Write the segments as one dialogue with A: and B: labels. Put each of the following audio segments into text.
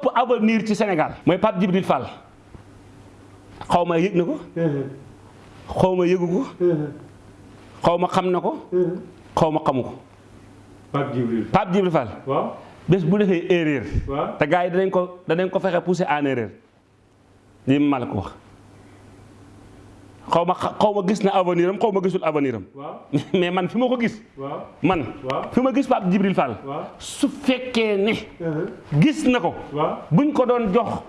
A: ëpp avenir ci Sénégal. Mooy Pape Djibril Fall. Xaw ma yëg na ko. Xaw ma yëgu ko. Xaw ma xam na ko. Xaw ma xamu ko.
B: Pape Djibril.
A: Pape Djibril Fall.
B: Waaw.
A: Bés bu defee erreur. Te gars yi danañ ko danañ ko fexe pousser en erreur. Lii ma la ko wax xaw ma xa- xaw ma gis na avenir am xaw ma gisul avenir am mais man fi ma ko gis. Man
B: waaw.
A: fi ma gis Pape Djibril Fall. Su fekkee ne gis na ko.
B: Waaw.
A: Buñ ko doon jox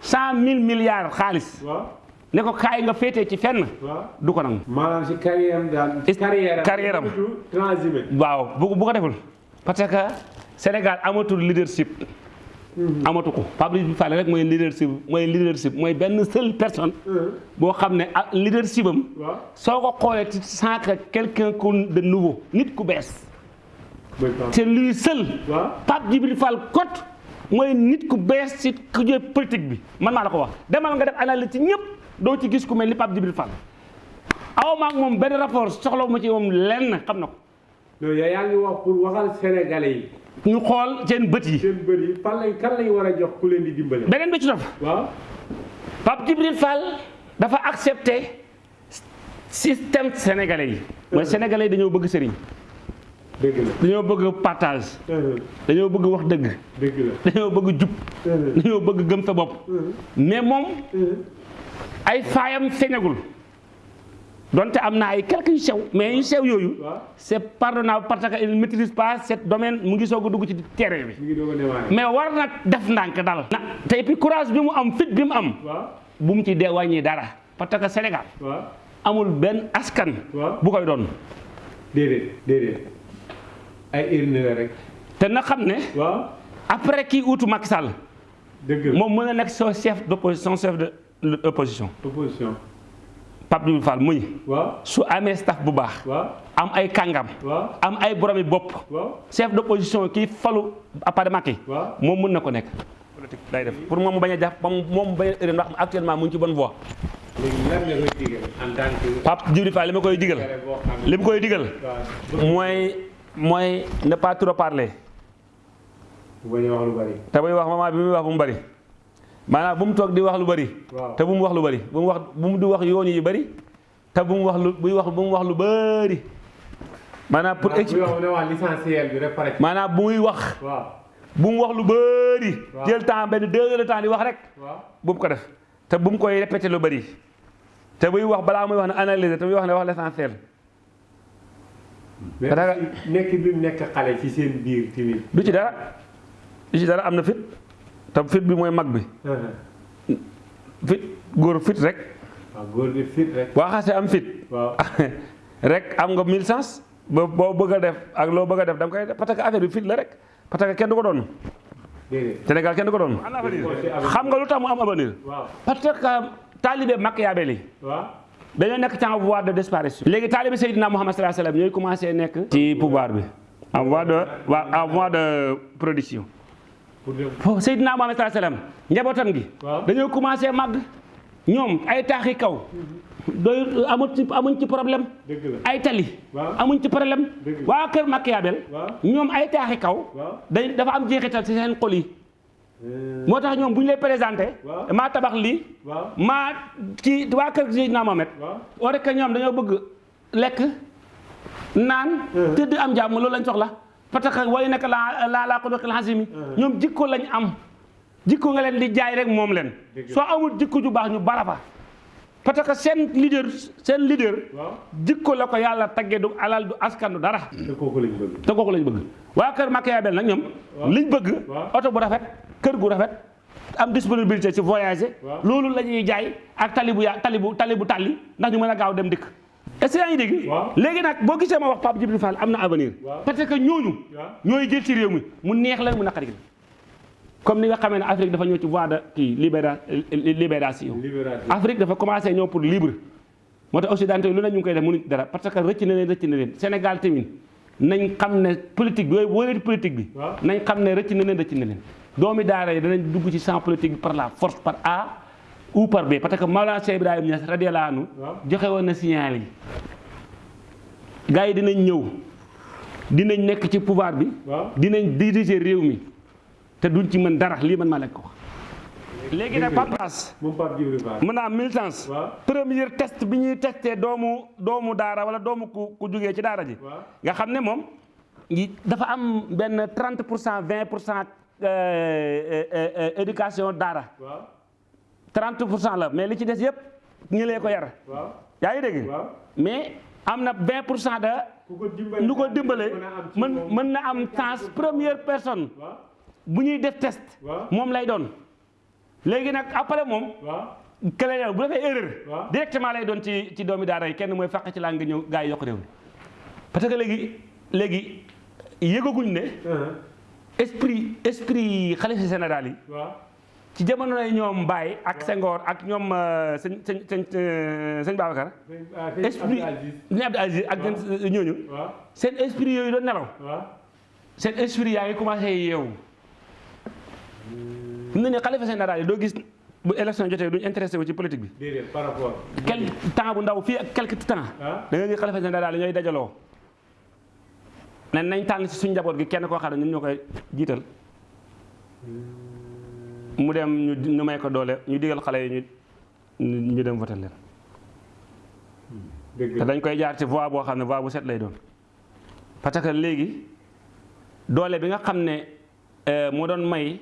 A: cent mille milliards xaalis.
B: Waaw.
A: Ne ko kaay nga féetee ci fenn. Du ko nangu.
B: Maanaam si carrière
A: Is-
B: carrière
A: carrière am.
B: transhumé
A: waaw. Bu bu ko deful. Parce que Sénégal amatul leadership amatu ko. Pape Djibril Fall rek mooy leadership mooy leadership mooy benn seule personne boo xam ne ah leadership am
B: waaw.
A: soo ko xoolee ci sans que quelqu'un de nouveau nit ku bees. C'est lui seul. Pape Djibril Fall kot mooy nit ku bees ci ku jël politique bi. Man maa la ko wax. Demal nga def analyse ci ñëpp doo ci gis ku mel ni Pape Djibril Fall. Aw maag moom benn rapport soxla ma ci moom lenn xam na ko
B: non yow yaa ngi wax pour waxal sénégalais yi.
A: Ñu xool seen bët yi.
B: Seen bëri yi fan lañ kan lañ war a jox ku leen di dimbale?
A: Beneen bi ci topp.
B: Waaw.
A: Pape Djibril Fall dafa accepté système sénégalais yi. Mooy sénégalais yi dañoo bëgg sëriñ.
B: Dëgg la.
A: Dañoo bëgg partage. Dañoo bëgg wax dëgg.
B: Dëgg la.
A: Dañoo bëgg jub. Dañoo bëgg gëm sa bopp. Mais moom ay faayam feeñagul donte am na ay quelques yu sew mais yu sew
B: waaw.
A: c'est pardonnable parce que il maîtrise pas ce domaine mu ngi soog a dugg ci terrain bi. Mais war na def ndànk dal te et puis courage bi mu am fit bi mu am bu mu ci dee wàññi dara parce que Sénégal amul benn askan bu koy doon.
B: Déedéet déedéet. Ay urne la rek.
A: Te na xam ne
B: waaw.
A: après kii uutu Macky Sall
B: dëgg la.
A: moom mën na nekk son chef d'opposition chef de l'opposition.
B: Opposition
A: Pape Djibril Fall
B: waaw.
A: Su amee staff bu baax. Am ay kàngam. Am ay boromi bopp. Chef d'opposition kii falu après Macky. Moom mën na ko nekk. Politique day def. Pour moom mu bañ a jàpp moom moom mu bañ a ndax actuellement mu ngi ci bonne voie. Pape Djibril Fall li ma koy digal li ma koy digal
B: waaw.
A: mooy mooy ne pas trop parler.
B: Wax
A: te buy bi muy wax bu mu bari maanaam bu mu toog di wax lu bari te bu mu wax lu bari bu mu wax bu mu di wax yoon yi bari te bu mu wax lu buy wax bu mu wax lu bari maanaam pour maanaam bu muy wax bu mu wax lu bari jël temps benn deux heures de temps di wax rek bu mu ko def te bu mu koy répété lu bari te buy wax balaa muy wax ne analyser te muy wax ne wax l'essentiel
B: nekk bi mu nekk xale ci seen biir tamit
A: du ci dara du ci dara am na fit te fit bi mooy mag bi. Fit góor fit rek.
B: Góor gi fit rek.
A: Boo xasee am fit. Rek am nga mille sens ba boo bëgg a def ak loo bëgg a def da nga koy def parce que affaire bi fit la rek. Parce que kenn du ko doon.
B: Déedéet.
A: Sénégal kenn du ko doon. Xam nga lu tax mu am avenir? Parce que taalibe Machiavel yi
B: waaw.
A: Dañoo nekk ci en voie de disparition. Léegi taalibe Seydina Muhammad sallallahu alayhi wasallam ñooy commencé nekk ci pouvoir bi. En voie de en voie de production foofu Seydina Muhammad sallallahu alayhi wasallam njabootam gi. Dañoo commencé màgg. Ñoom ay taaxi kaw. Doy amul ci amuñ ci problème. Ay tali. Amuñ ci problème. Waa kër Machiavel.
B: Waaw.
A: Ñoom ay taaxi kaw. Dañ dafa am jeexital ci seen xol yi. Moo tax ñoom bu ñu lay présenté
B: Waaw.
A: maa tabax
B: waaw.
A: Maa ci waa kër Seydina Mohamed
B: waaw.
A: Oo rek ñoom dañoo bëgg lekk naan tëdd am jàmm loolu lañ soxla que way nekk la la ko doxil xasimi ñoom jikko lañ am. Jikko nga leen di jaay rek
B: Dëgg la.
A: soo amul jikko ju baax ñu bara fa. Parce que seen leader seen leader jikko la ko yàlla tagge du alal du askan du dara.
B: Te kooku lañ bëgg.
A: Te kooku lañ bëgg. Waa kër Machiavel nag ñoom
B: Waaw.
A: liñ bëgg oto bu rafet kër gu rafet am disponibilité ci voyager.
B: Waaw.
A: loolu la ñuy jaay ak tali bu ya tali tàlli ndax ñu mën a gaaw dem dikk est-ce que yaa ngi dégg? Léegi nag boo gisee ma wax Pape Djibril Fall am na avenir. Parce que ñooñu ñooy jël ci réew mi mu neex leen mu naqari leen comme ni nga xamee ne Afrique dafa ñëw ci voie de kii libéra libération. Afrique dafa commencé ñëw pour libre. Moo tax occidentaux yi lu ne ñu ngi koy def mënuñ dara parce que rëcc na leen rëcc na leen. Sénégal tamit nañ xam ne politique bi yooyu wóoree politique bi. nañ xam ne rëcc na leen rëcc na leen. doomi daara yi danañ dugg ci champ politique bi par la force par A ou par B parce que Maolana Cheikh Ibrahima Niass radiyallahu anhu joxe woon na signal yi. gars yi dinañ ñëw dinañ nekk ci pouvoir bi. dinañ diriger réew mi te duñ ci mën dara lii man ko léegi nag Papas
B: moom Pape Djibril Fall.
A: mën naa am militance premier test bi ñuy testé doomu doomu daara wala doomu ku ku jugee ci daara ji. Nga xam ne moom yi- dafa am benn 30 pour cent 20 pour cent éducation daara.
B: Waaw
A: 30 pour cent la mais li ci des yëpp ñi lee ko yar.
B: Waaw.
A: Yaa ngi dégg? Mais am na 20 pour cent de lu ko
B: mën
A: mën
B: moom.
A: mën na am chance première personne bu ñuy def test moom lay doon. Léegi nag après
B: waaw.
A: kële yow bu defee erreur directement lay doon ci ci doomi daara yi kenn mooy fàq ci laa nga ñëw gaa yi yokk réew mi. Parce que léegi léegi yëgaguñ ne esprit esprit xalifa général yi ci jamono yi ñoom Baye ak Senghor ak ñoom euh, sëñ sëñ sëñ euh, sëñ Babacar.
B: Sëñ sëñ
A: esprit
B: Abdou Aziz.
A: Ak ñooñu. Seen esprit yooyu doon nelaw. Seen esprit yaa ngi commencé yeewu. Mu ne xalifa général yi doo gis bu élection jotee duñ intéressé wu ci politique bi.
B: Déedéet par rapport.
A: Quel temps bu ndaw fii ak quelque temps.
B: Ah.
A: Da nga gis xalifa général yi ñooy dajaloo. Ne nañ tànn ci suñ njaboot gi kenn koo xam ne ñun ñoo koy jiital mu dem ñu may ko doole ñu digal xale yi ñu ñu dem votal leen. Te dañ koy jaar ci voie boo xam ne voie bu set lay doon. Parce que léegi doole bi nga xam ne euh, moo doon may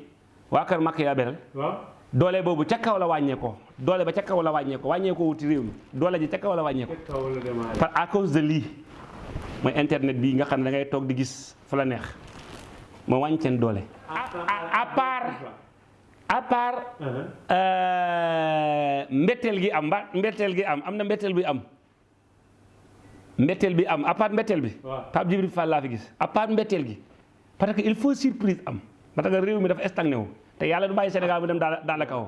A: waa kër Machiavel
B: waaw.
A: doole boobu ca kaw la wàññeekoo. Doole ba ca kaw la wàññeekoo. Wàññeekoo wuti réew mi. Doole ji ca kaw la wàññeekoo. Par à cause de lii mooy internet bii nga xam ne da ngay toog di gis fa la neex. Moo wàññi seen doole. à part à part euh, mbetteel gi am mba mbetteel gi am am na mbetteel bi am. Mbetteel bi am à part mbetteel bi. Pape Djibril Fall laa fi gis. À part mbetteel gi. Parce que il faut surprise am. Parce que réew mi dafa stagné wu. Te yàlla du bàyyi Sénégal mu dem dans la kaw.